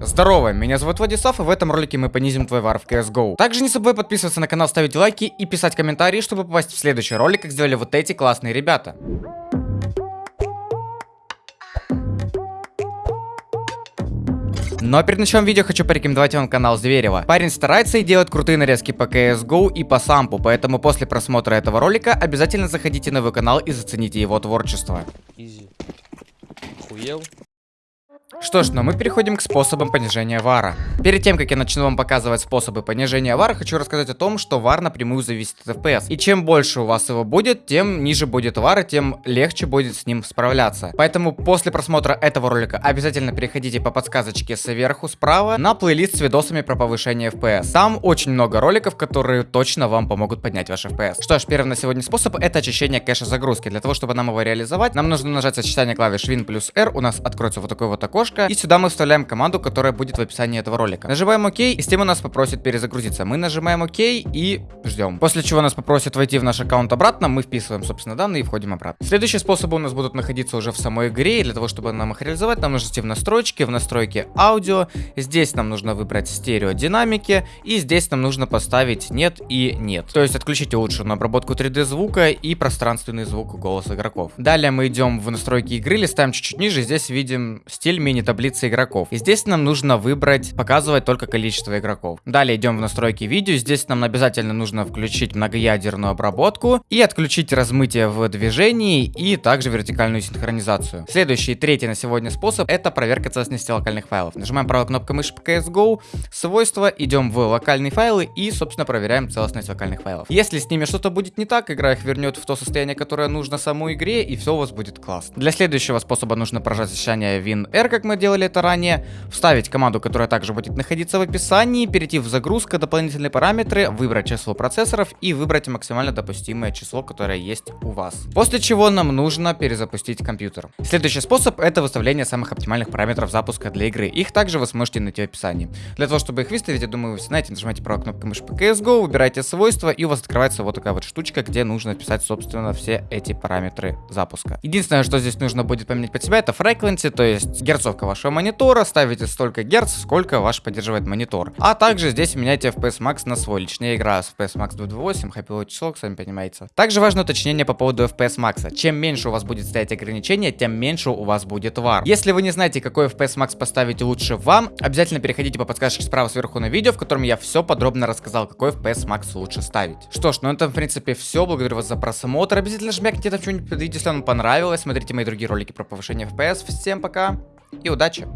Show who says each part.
Speaker 1: Здорово, меня зовут Владислав, и в этом ролике мы понизим твой вар в CSGO. Также не забывай подписываться на канал, ставить лайки и писать комментарии, чтобы попасть в следующий ролик, как сделали вот эти классные ребята. Но перед началом видео хочу порекомендовать вам канал Зверева. Парень старается и делает крутые нарезки по CSGO и по сампу, поэтому после просмотра этого ролика обязательно заходите на его канал и зацените его творчество.
Speaker 2: Изи. Охуел?
Speaker 1: Что ж, но мы переходим к способам понижения вара. Перед тем, как я начну вам показывать способы понижения вара, хочу рассказать о том, что вар напрямую зависит от FPS. И чем больше у вас его будет, тем ниже будет вар, и тем легче будет с ним справляться. Поэтому после просмотра этого ролика обязательно переходите по подсказочке сверху справа на плейлист с видосами про повышение FPS. Там очень много роликов, которые точно вам помогут поднять ваш FPS. Что ж, первый на сегодня способ это очищение кэша загрузки. Для того, чтобы нам его реализовать, нам нужно нажать сочетание клавиш Win плюс R, у нас откроется вот такое вот окошко, и сюда мы вставляем команду, которая будет в описании этого ролика. Нажимаем ОК, и Steam у нас попросит перезагрузиться. Мы нажимаем ОК и ждем. После чего нас попросит войти в наш аккаунт обратно, мы вписываем, собственно, данные и входим обратно. Следующие способы у нас будут находиться уже в самой игре, и для того, чтобы нам их реализовать, нам нужно идти в настройки, в настройки аудио. Здесь нам нужно выбрать стереодинамики, и здесь нам нужно поставить нет и нет. То есть отключить улучшенную обработку 3D звука и пространственный звук голоса игроков. Далее мы идем в настройки игры, листаем чуть-чуть ниже, здесь видим стиль мини таблицы игроков. И здесь нам нужно выбрать, показывать только количество игроков. Далее идем в настройки видео. Здесь нам обязательно нужно включить многоядерную обработку и отключить размытие в движении и также вертикальную синхронизацию. Следующий, третий на сегодня способ, это проверка целостности локальных файлов. Нажимаем правой кнопкой мыши по CSGO, свойства, идем в локальные файлы и, собственно, проверяем целостность локальных файлов. Если с ними что-то будет не так, игра их вернет в то состояние, которое нужно самой игре, и все у вас будет классно. Для следующего способа нужно прожать сочетание WinR, как мы делали это ранее, вставить команду, которая также будет находиться в описании, перейти в загрузка, дополнительные параметры, выбрать число процессоров и выбрать максимально допустимое число, которое есть у вас. После чего нам нужно перезапустить компьютер. Следующий способ это выставление самых оптимальных параметров запуска для игры. Их также вы сможете найти в описании. Для того, чтобы их выставить, я думаю, вы знаете, нажимаете правой кнопкой мыши по CSGO, выбираете свойства и у вас открывается вот такая вот штучка, где нужно вписать, собственно, все эти параметры запуска. Единственное, что здесь нужно будет поменять под себя, это frequency, то есть герцовка вашего монитора, ставите столько герц, сколько ваш поддерживает монитор. А также здесь меняйте FPS Max на свой. Лично я играю с FPS Max 228, Happy Low число, сами понимаете. Также важно уточнение по поводу FPS Max. Чем меньше у вас будет стоять ограничение, тем меньше у вас будет вар. Если вы не знаете, какой FPS Max поставить лучше вам, обязательно переходите по подсказке справа сверху на видео, в котором я все подробно рассказал, какой FPS Max лучше ставить. Что ж, ну это в принципе все. Благодарю вас за просмотр. Обязательно жмякните там что-нибудь под видео, если вам понравилось. Смотрите мои другие ролики про повышение FPS. Всем пока и удачи!